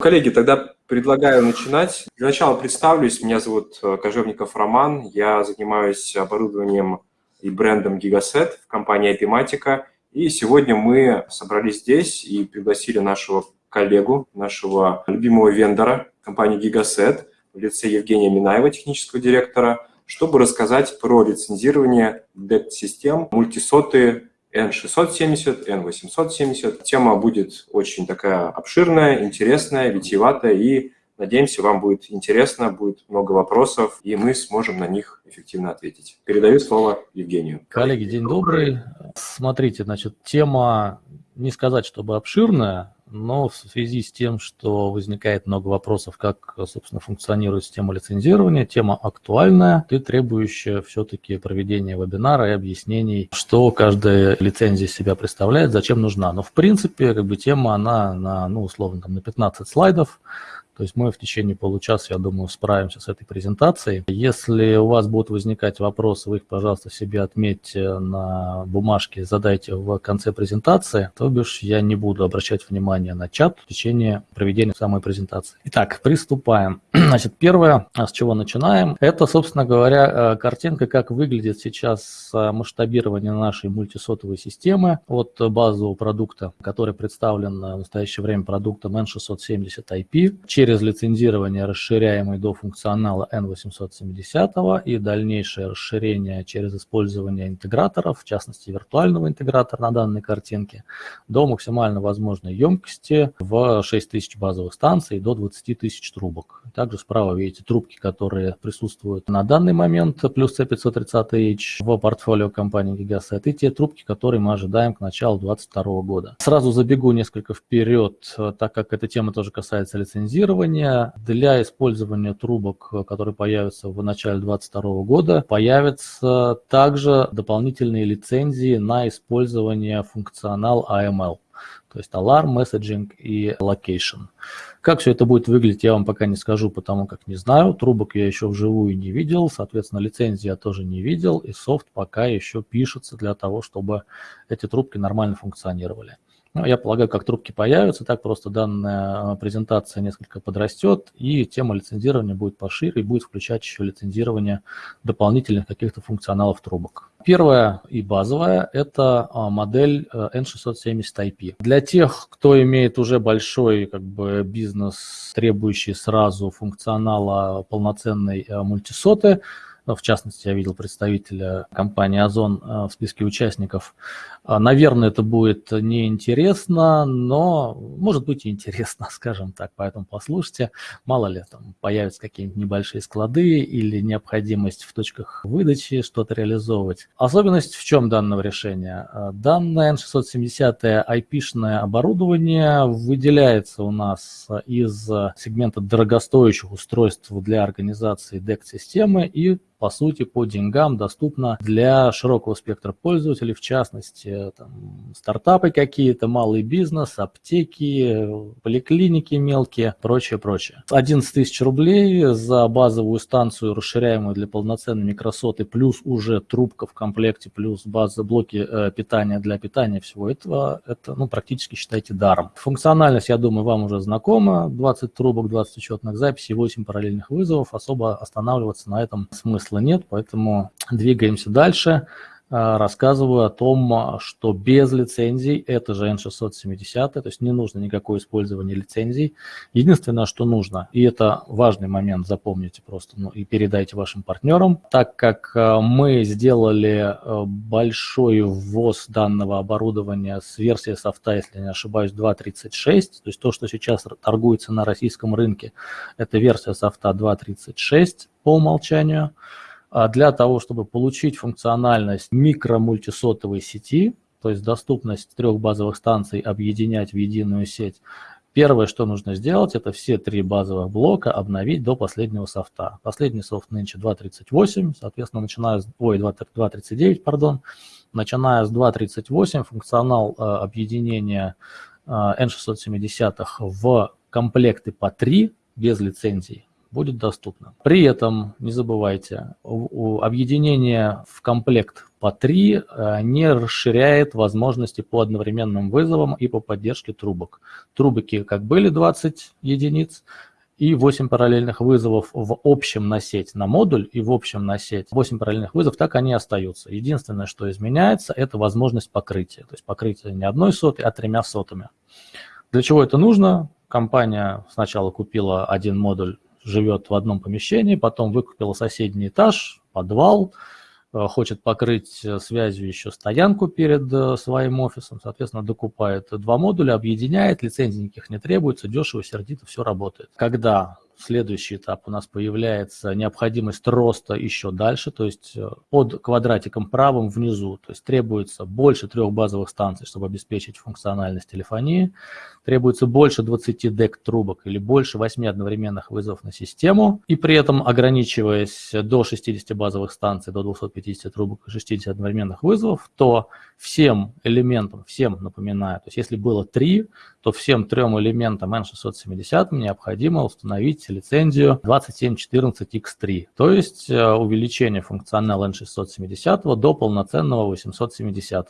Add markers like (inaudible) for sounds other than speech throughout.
Коллеги, тогда предлагаю начинать. Для начала представлюсь. Меня зовут э, Кожевников Роман. Я занимаюсь оборудованием и брендом Gigaset в компании Epimatica. И сегодня мы собрались здесь и пригласили нашего коллегу, нашего любимого вендора компании Gigaset в лице Евгения Минаева, технического директора, чтобы рассказать про лицензирование DECT-систем, мультисоты N670, N870. Тема будет очень такая обширная, интересная, витиеватая, и, надеемся, вам будет интересно, будет много вопросов, и мы сможем на них эффективно ответить. Передаю слово Евгению. Коллеги, день добрый. Смотрите, значит, тема, не сказать, чтобы обширная, но в связи с тем, что возникает много вопросов, как, собственно, функционирует система лицензирования, тема актуальная и требующая все-таки проведения вебинара и объяснений, что каждая лицензия себя представляет, зачем нужна. Но, в принципе, как бы тема, она на, ну, условно, там, на 15 слайдов, то есть мы в течение получаса, я думаю, справимся с этой презентацией. Если у вас будут возникать вопросы, вы их, пожалуйста, себе отметьте на бумажке, задайте в конце презентации, то бишь я не буду обращать внимание на чат в течение проведения самой презентации. Итак, приступаем. Значит, первое, с чего начинаем, это, собственно говоря, э, картинка, как выглядит сейчас э, масштабирование нашей мультисотовой системы от базового продукта, который представлен в настоящее время продуктом N670 IP, через через лицензирование расширяемый до функционала N870 и дальнейшее расширение через использование интеграторов, в частности виртуального интегратора на данной картинке, до максимально возможной емкости в 6000 базовых станций до 20 тысяч трубок. Также справа видите трубки, которые присутствуют на данный момент, плюс C530H в портфолио компании Gigaset, и те трубки, которые мы ожидаем к началу 2022 года. Сразу забегу несколько вперед, так как эта тема тоже касается лицензирования. Для использования трубок, которые появятся в начале 2022 года, появятся также дополнительные лицензии на использование функционал AML, то есть Alarm, Messaging и Location. Как все это будет выглядеть, я вам пока не скажу, потому как не знаю. Трубок я еще вживую не видел, соответственно, лицензии я тоже не видел, и софт пока еще пишется для того, чтобы эти трубки нормально функционировали. Ну, я полагаю, как трубки появятся, так просто данная презентация несколько подрастет, и тема лицензирования будет пошире, и будет включать еще лицензирование дополнительных каких-то функционалов трубок. Первая и базовая – это а, модель N670 э, IP. Для тех, кто имеет уже большой как бы, бизнес, требующий сразу функционала полноценной э, мультисоты, в частности, я видел представителя компании «Озон» э, в списке участников. А, наверное, это будет неинтересно, но может быть и интересно, (laughs) скажем так, поэтому послушайте. Мало ли, там появятся какие-нибудь небольшие склады или необходимость в точках выдачи что-то реализовывать. Особенность в чем данного решения? А, данное N670 IP-шное оборудование выделяется у нас из сегмента дорогостоящих устройств для организации DEC-системы и по сути, по деньгам доступна для широкого спектра пользователей, в частности, там, стартапы какие-то, малый бизнес, аптеки, поликлиники мелкие, прочее, прочее. 11 тысяч рублей за базовую станцию, расширяемую для полноценной микросоты, плюс уже трубка в комплекте, плюс база, блоки э, питания для питания всего этого, это ну, практически считайте даром. Функциональность, я думаю, вам уже знакома. 20 трубок, 20 учетных записей, 8 параллельных вызовов. Особо останавливаться на этом смысла смысла нет, поэтому двигаемся дальше. А, рассказываю о том, что без лицензий, это же N670, то есть не нужно никакое использование лицензий. Единственное, что нужно, и это важный момент, запомните просто ну, и передайте вашим партнерам, так как а, мы сделали а, большой ввоз данного оборудования с версии софта, если не ошибаюсь, 2.36, то есть то, что сейчас торгуется на российском рынке, это версия софта 2.36 по умолчанию. А для того, чтобы получить функциональность микромультисотовой сети, то есть доступность трех базовых станций объединять в единую сеть, первое, что нужно сделать, это все три базовых блока обновить до последнего софта. Последний софт нынче 2.38, соответственно, начиная с... Ой, 2.39, пардон. Начиная с 2.38 функционал э, объединения э, N670 в комплекты по 3 без лицензий будет доступно. При этом, не забывайте, объединение в комплект по 3 э, не расширяет возможности по одновременным вызовам и по поддержке трубок. Трубки как были 20 единиц, и 8 параллельных вызовов в общем на сеть на модуль и в общем на сеть 8 параллельных вызовов, так они остаются. Единственное, что изменяется, это возможность покрытия. То есть покрытие не одной сотой, а тремя сотами. Для чего это нужно? Компания сначала купила один модуль, живет в одном помещении, потом выкупила соседний этаж, подвал, Э, хочет покрыть э, связью еще стоянку перед э, своим офисом, соответственно, докупает два модуля, объединяет, лицензий никаких не требуется, дешево, сердито, все работает. Когда следующий этап. У нас появляется необходимость роста еще дальше, то есть э, под квадратиком правым внизу, то есть требуется больше трех базовых станций, чтобы обеспечить функциональность телефонии, требуется больше 20 DEC трубок или больше 8 одновременных вызовов на систему, и при этом ограничиваясь до 60 базовых станций, до 250 трубок и 60 одновременных вызовов, то всем элементам, всем напоминаю, то есть если было 3, то всем трем элементам N670 необходимо установить лицензию 2714X3, то есть э, увеличение функционала N670 до полноценного 870.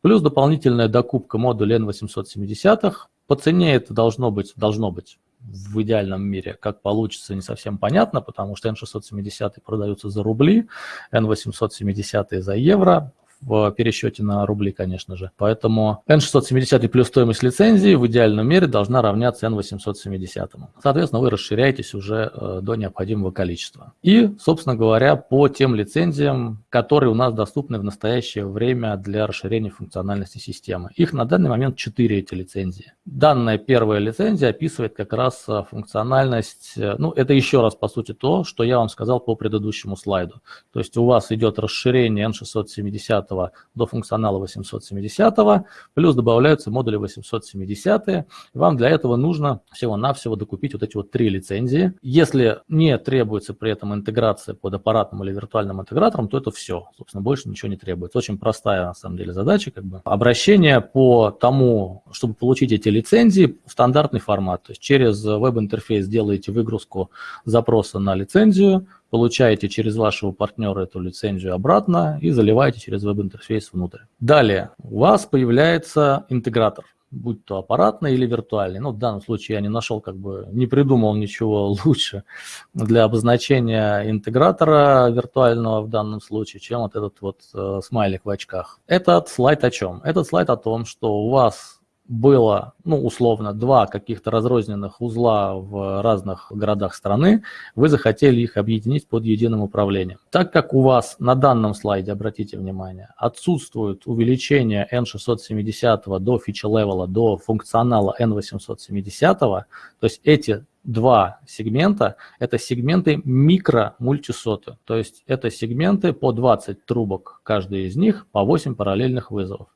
Плюс дополнительная докупка модуля N870. По цене это должно быть, должно быть в идеальном мире. Как получится, не совсем понятно, потому что N670 продаются за рубли, N870 за евро в пересчете на рубли, конечно же. Поэтому N670 плюс стоимость лицензии в идеальном мире должна равняться N870. Соответственно, вы расширяетесь уже э, до необходимого количества. И, собственно говоря, по тем лицензиям, которые у нас доступны в настоящее время для расширения функциональности системы. Их на данный момент 4 эти лицензии. Данная первая лицензия описывает как раз э, функциональность, э, ну это еще раз по сути то, что я вам сказал по предыдущему слайду. То есть у вас идет расширение N670 до функционала 870, плюс добавляются модули 870. Вам для этого нужно всего-навсего докупить вот эти вот три лицензии. Если не требуется при этом интеграция под аппаратным или виртуальным интегратором, то это все. Собственно, больше ничего не требуется. Очень простая, на самом деле, задача. Как бы. Обращение по тому, чтобы получить эти лицензии, стандартный формат. То есть через веб-интерфейс делаете выгрузку запроса на лицензию, получаете через вашего партнера эту лицензию обратно и заливаете через веб-интерфейс внутрь. Далее у вас появляется интегратор будь то аппаратный или виртуальный. Ну, в данном случае я не нашел, как бы, не придумал ничего (laughs) лучше для обозначения интегратора виртуального в данном случае, чем вот этот вот э, смайлик в очках. Этот слайд о чем? Этот слайд о том, что у вас было, ну, условно, два каких-то разрозненных узла в разных городах страны, вы захотели их объединить под единым управлением. Так как у вас на данном слайде, обратите внимание, отсутствует увеличение N670 до фича-левела, до функционала N870, то есть эти два сегмента. Это сегменты микро-мультисоты. То есть это сегменты по 20 трубок, каждый из них по 8 параллельных вызовов.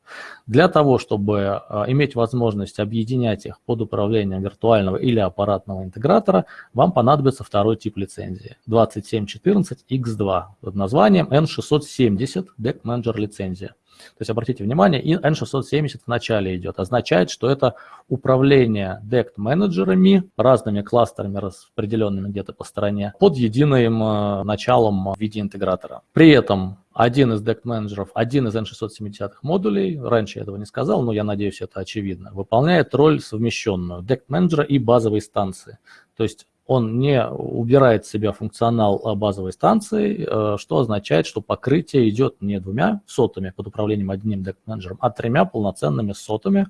Для того, чтобы а, иметь возможность объединять их под управлением виртуального или аппаратного интегратора, вам понадобится второй тип лицензии 2714X2 под названием N670 Deck Manager лицензия. То есть обратите внимание, и N670 в начале идет. Означает, что это управление DECT-менеджерами, разными кластерами, распределенными где-то по стране, под единым э, началом в виде интегратора. При этом один из DECT-менеджеров, один из N670 модулей, раньше я этого не сказал, но я надеюсь, это очевидно, выполняет роль совмещенную DECT-менеджера и базовой станции. То есть он не убирает в себя функционал а, базовой станции, э, что означает, что покрытие идет не двумя сотами под управлением одним дек-менеджером, а тремя полноценными сотами,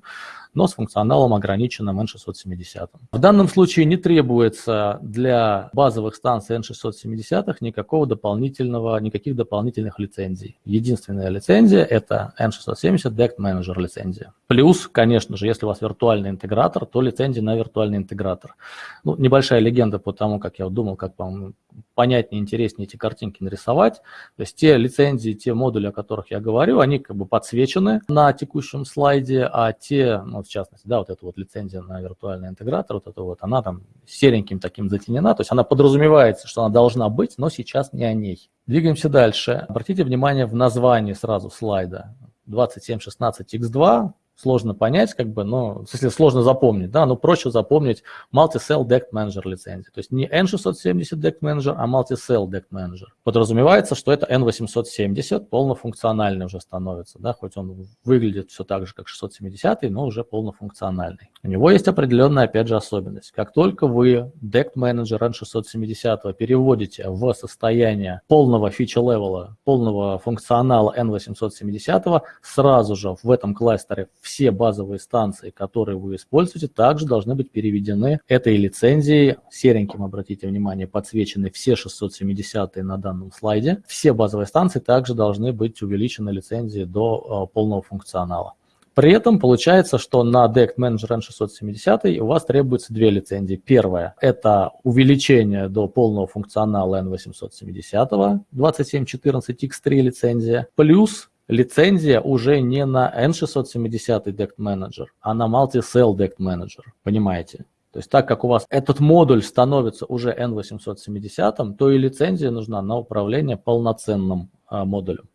но с функционалом ограниченным N670. В данном случае не требуется для базовых станций N670 никакого дополнительного, никаких дополнительных лицензий. Единственная лицензия – это N670 Deck Manager лицензия. Плюс, конечно же, если у вас виртуальный интегратор, то лицензия на виртуальный интегратор. Ну, небольшая легенда по тому, как я думал, как вам понятнее, интереснее эти картинки нарисовать. То есть те лицензии, те модули, о которых я говорю, они как бы подсвечены на текущем слайде, а те, ну, в частности, да, вот эта вот лицензия на виртуальный интегратор, вот эта вот, она там сереньким таким затенена, то есть она подразумевается, что она должна быть, но сейчас не о ней. Двигаемся дальше. Обратите внимание в названии сразу слайда 2716X2, сложно понять, как бы, но, если сложно запомнить, да, но проще запомнить Multi-Cell Deck Manager лицензии. То есть не N670 Deck Manager, а Multi-Cell Deck Manager. Подразумевается, что это N870 полнофункциональный уже становится, да, хоть он выглядит все так же, как 670, но уже полнофункциональный. У него есть определенная, опять же, особенность. Как только вы Deck Manager N670 переводите в состояние полного фича-левела, полного функционала N870, сразу же в этом кластере все базовые станции, которые вы используете, также должны быть переведены этой лицензией. Сереньким, обратите внимание, подсвечены все 670 на данном слайде. Все базовые станции также должны быть увеличены лицензией до э, полного функционала. При этом получается, что на DECT Manager N670 у вас требуется две лицензии. Первая – это увеличение до полного функционала N870 2714X3 лицензия, плюс лицензия уже не на N670 DECT Manager, а на Multi-Cell DECT Manager, понимаете? То есть так как у вас этот модуль становится уже N870, то и лицензия нужна на управление полноценным а, модулем.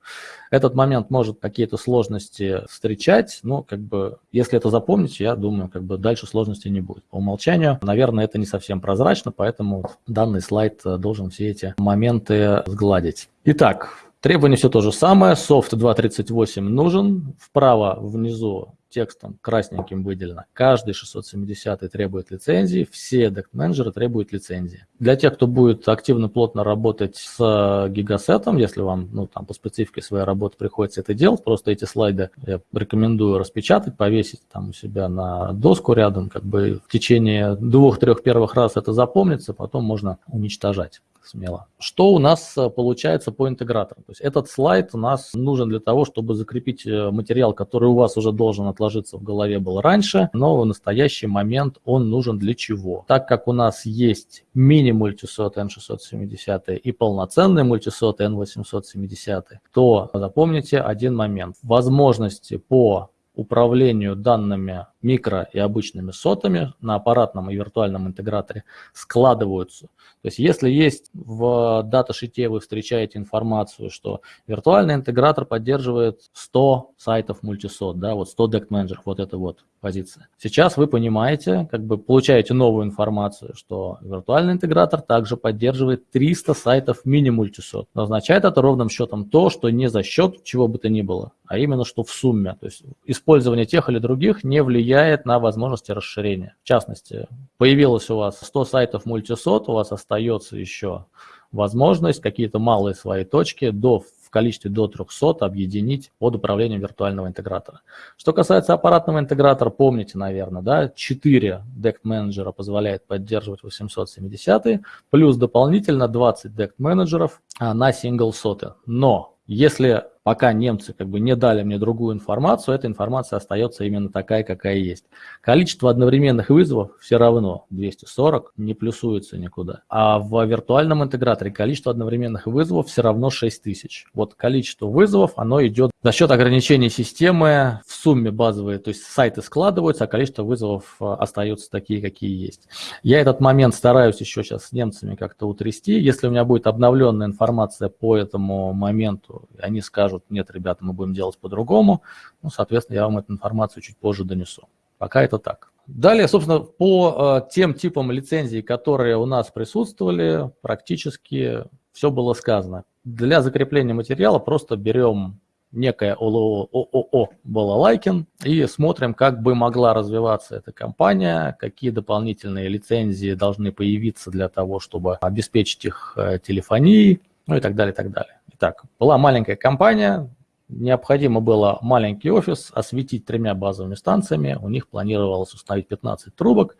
Этот момент может какие-то сложности встречать, но как бы, если это запомнить, я думаю, как бы дальше сложностей не будет. По умолчанию, наверное, это не совсем прозрачно, поэтому данный слайд э, должен все эти моменты сгладить. Итак, требования все то же самое. Софт 2.38 нужен. Вправо внизу текстом красненьким выделено. Каждый 670 требует лицензии, все дект-менеджеры требуют лицензии. Для тех, кто будет активно, плотно работать с гигасетом, если вам ну, там, по специфике своей работы приходится это делать, просто эти слайды я рекомендую распечатать, повесить там у себя на доску рядом, как бы в течение двух-трех первых раз это запомнится, потом можно уничтожать смело. Что у нас э, получается по интеграторам? То есть этот слайд у нас нужен для того, чтобы закрепить э, материал, который у вас уже должен отложиться в голове был раньше, но в настоящий момент он нужен для чего? Так как у нас есть мини-мультисот N670 и полноценный мультисот N870, то запомните один момент. Возможности по управлению данными микро и обычными сотами на аппаратном и виртуальном интеграторе складываются. То есть если есть в даташите вы встречаете информацию, что виртуальный интегратор поддерживает 100 сайтов мультисот, да, вот 100 дект менеджеров, вот это вот позиция. Сейчас вы понимаете, как бы получаете новую информацию, что виртуальный интегратор также поддерживает 300 сайтов мини-мультисот. Означает это ровным счетом то, что не за счет чего бы то ни было, а именно что в сумме. То есть использование тех или других не влияет на возможности расширения. В частности, появилось у вас 100 сайтов мультисот, у вас остается еще возможность какие-то малые свои точки до количестве до 300 объединить под управлением виртуального интегратора. Что касается аппаратного интегратора, помните, наверное, да, 4 DECT менеджера позволяет поддерживать 870, плюс дополнительно 20 DECT менеджеров а, на single соты. Но если пока немцы как бы не дали мне другую информацию, эта информация остается именно такая, какая есть. Количество одновременных вызовов все равно 240, не плюсуется никуда. А в виртуальном интеграторе количество одновременных вызовов все равно 6000. Вот количество вызовов, оно идет за счет ограничений системы в сумме базовые, то есть сайты складываются, а количество вызовов э, остаются такие, какие есть. Я этот момент стараюсь еще сейчас с немцами как-то утрясти. Если у меня будет обновленная информация по этому моменту, они скажут, скажут, нет, ребята, мы будем делать по-другому, ну, соответственно, я вам эту информацию чуть позже донесу. Пока это так. Далее, собственно, по э, тем типам лицензий, которые у нас присутствовали, практически все было сказано. Для закрепления материала просто берем некое ООО Балалайкин и смотрим, как бы могла развиваться эта компания, какие дополнительные лицензии должны появиться для того, чтобы обеспечить их э, телефонией, ну и так далее, и так далее. Итак, была маленькая компания, необходимо было маленький офис осветить тремя базовыми станциями, у них планировалось установить 15 трубок.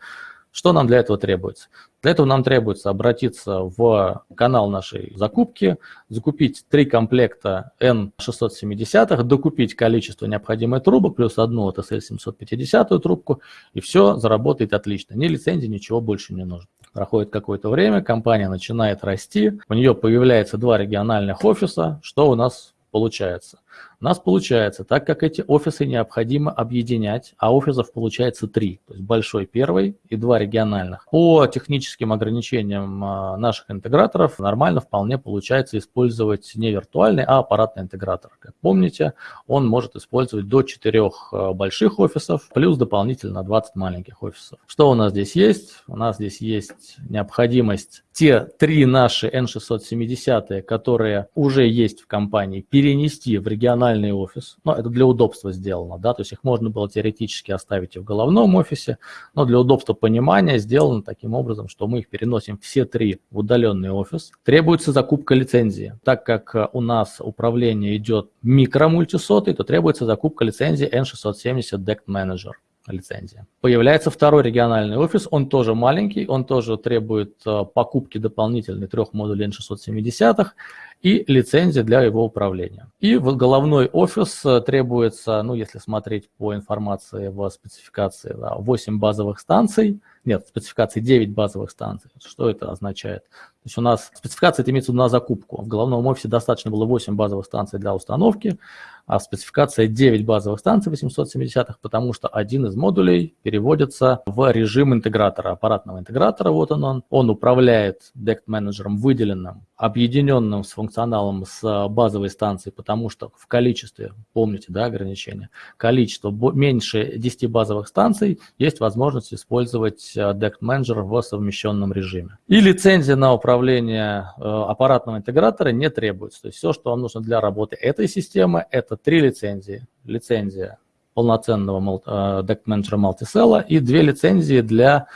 Что нам для этого требуется? Для этого нам требуется обратиться в канал нашей закупки, закупить три комплекта N670, докупить количество необходимых трубок, плюс одну TSL 750 трубку, и все заработает отлично. Ни лицензии, ничего больше не нужно. Проходит какое-то время, компания начинает расти, у нее появляется два региональных офиса. Что у нас получается? Нас получается, так как эти офисы необходимо объединять, а офисов получается три, то есть большой первый и два региональных. По техническим ограничениям а, наших интеграторов нормально вполне получается использовать не виртуальный, а аппаратный интегратор. Как помните, он может использовать до четырех а, больших офисов, плюс дополнительно 20 маленьких офисов. Что у нас здесь есть? У нас здесь есть необходимость те три наши N670, которые уже есть в компании, перенести в региональный офис. Но это для удобства сделано, да, то есть их можно было теоретически оставить и в головном офисе, но для удобства понимания сделано таким образом, что мы их переносим все три в удаленный офис. Требуется закупка лицензии. Так как у нас управление идет микромультисотой, то требуется закупка лицензии N670 DECT Manager лицензия. Появляется второй региональный офис, он тоже маленький, он тоже требует э, покупки дополнительной трех модулей N670 и лицензия для его управления. И в головной офис э, требуется, ну если смотреть по информации в спецификации, да, 8 базовых станций, нет, в спецификации 9 базовых станций. Что это означает? То есть у нас спецификация это имеется в виду на закупку. В головном офисе достаточно было 8 базовых станций для установки, а спецификация 9 базовых станций 870-х, потому что один из модулей переводится в режим интегратора, аппаратного интегратора, вот он он. Он управляет DECT менеджером выделенным, объединенным с функционалом с базовой станцией, потому что в количестве, помните, да, ограничение, количество меньше 10 базовых станций есть возможность использовать DECT менеджер в совмещенном режиме. И лицензия на управление э, аппаратного интегратора не требуется. То есть все, что вам нужно для работы этой системы, это три лицензии. Лицензия полноценного deck менеджера мультисела и две лицензии для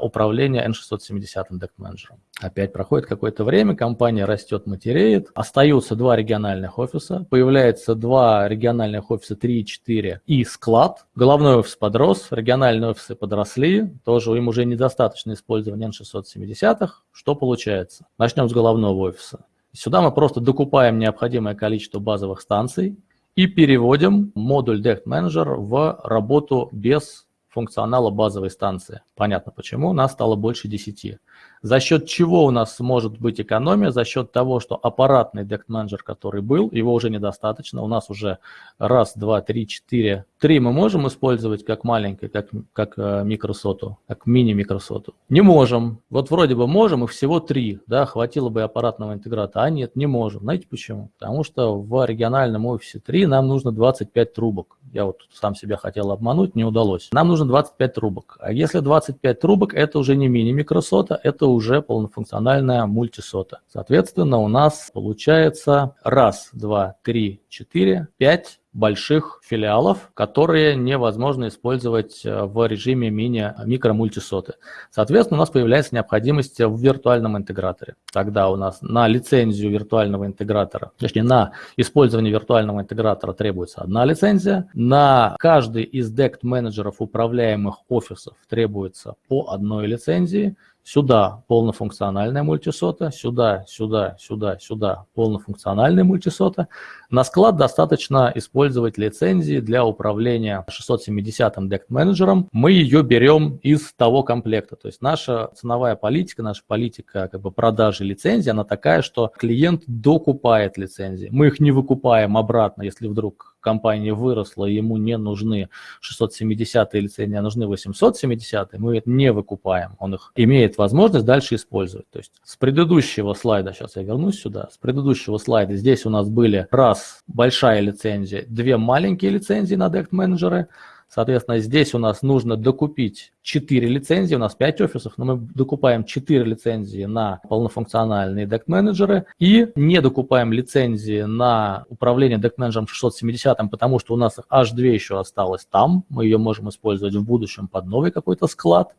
управления N670 deck менеджером. Опять проходит какое-то время, компания растет, матереет, остаются два региональных офиса, появляется два региональных офиса 3 и 4 и склад. Головной офис подрос, региональные офисы подросли, тоже им уже недостаточно использования N670. Что получается? Начнем с головного офиса. Сюда мы просто докупаем необходимое количество базовых станций, и переводим модуль Dect Manager в работу без функционала базовой станции. Понятно почему, нас стало больше 10. За счет чего у нас может быть экономия? За счет того, что аппаратный Dect Manager, который был, его уже недостаточно. У нас уже раз, два, три, четыре. Три мы можем использовать как маленький, как, как э, микросоту, как мини-микросоту. Не можем. Вот вроде бы можем, и всего три. Да, хватило бы аппаратного интеграта. А нет, не можем. Знаете почему? Потому что в региональном офисе 3 нам нужно 25 трубок. Я вот сам себя хотел обмануть, не удалось. Нам нужно 25 трубок. А если 25 трубок, это уже не мини-микросота, это уже полнофункциональная мультисота. Соответственно, у нас получается раз, два, три, четыре, пять больших филиалов, которые невозможно использовать э, в режиме мини микро-мультисоты. Соответственно, у нас появляется необходимость в виртуальном интеграторе. Тогда у нас на лицензию виртуального интегратора, точнее на использование виртуального интегратора требуется одна лицензия, на каждый из DECT менеджеров управляемых офисов требуется по одной лицензии, Сюда полнофункциональная мультисота, сюда, сюда, сюда, сюда полнофункциональная мультисота. На склад достаточно использовать лицензии для управления 670-м DECT менеджером. Мы ее берем из того комплекта. То есть наша ценовая политика, наша политика как бы продажи лицензий, она такая, что клиент докупает лицензии. Мы их не выкупаем обратно, если вдруг компания выросла, ему не нужны 670 лицензии, а нужны 870, мы это не выкупаем. Он их имеет возможность дальше использовать. То есть с предыдущего слайда, сейчас я вернусь сюда, с предыдущего слайда здесь у нас были раз большая лицензия, две маленькие лицензии на DECT менеджеры, Соответственно, здесь у нас нужно докупить 4 лицензии, у нас 5 офисов, но мы докупаем 4 лицензии на полнофункциональные дек-менеджеры и не докупаем лицензии на управление дек-менеджером 670, потому что у нас аж 2 еще осталось там, мы ее можем использовать в будущем под новый какой-то склад.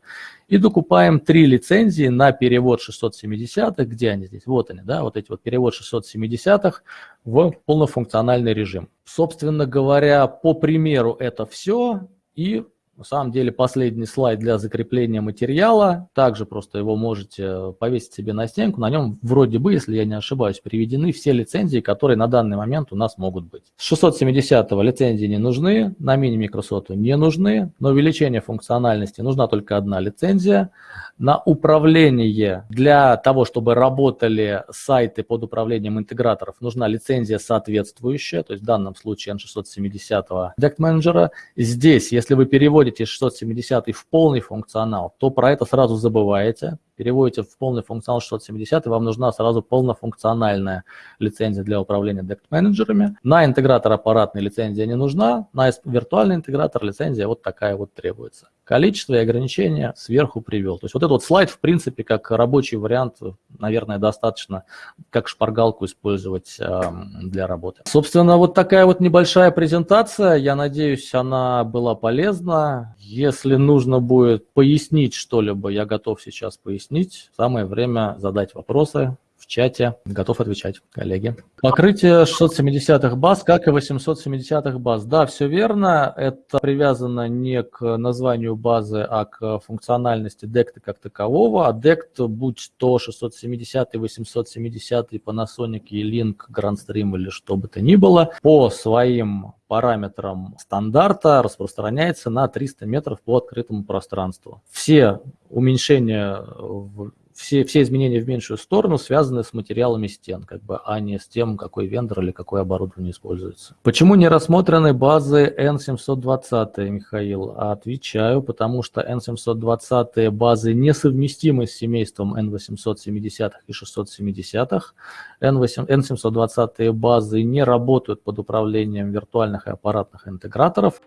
И докупаем 3 лицензии на перевод 670-х, где они здесь, вот они, да, вот эти вот перевод 670-х в полнофункциональный режим. Собственно говоря, по примеру это все, и На самом деле последний слайд для закрепления материала. Также просто его можете повесить себе на стенку. На нем вроде бы, если я не ошибаюсь, приведены все лицензии, которые на данный момент у нас могут быть. С 670 лицензии не нужны, на мини-микросоту не нужны. На увеличение функциональности нужна только одна лицензия. На управление для того, чтобы работали сайты под управлением интеграторов, нужна лицензия соответствующая, то есть в данном случае N670 Deck Manager. Здесь, если вы переводите 670 в полный функционал, то про это сразу забываете, переводите в полный функционал 670, и вам нужна сразу полнофункциональная лицензия для управления дект-менеджерами. На интегратор аппаратной лицензия не нужна, на виртуальный интегратор лицензия вот такая вот требуется. Количество и ограничения сверху привел. То есть вот этот вот слайд, в принципе, как рабочий вариант, наверное, достаточно как шпаргалку использовать э, для работы. Собственно, вот такая вот небольшая презентация. Я надеюсь, она была полезна. Если нужно будет пояснить что-либо, я готов сейчас пояснить. Самое время задать вопросы чате. Готов отвечать, коллеги. Покрытие 670-х баз, как и 870-х баз. Да, все верно. Это привязано не к названию базы, а к функциональности DECT как такового. А DECT, будь то 670 870 Panasonic, E-Link, Grandstream или что бы то ни было, по своим параметрам стандарта распространяется на 300 метров по открытому пространству. Все уменьшения в все, все изменения в меньшую сторону связаны с материалами стен, как бы, а не с тем, какой вендор или какое оборудование используется. Почему не рассмотрены базы N720, Михаил? Отвечаю, потому что N720 базы несовместимы с семейством N870 и 670. N720 базы не работают под управлением виртуальных и аппаратных интеграторов.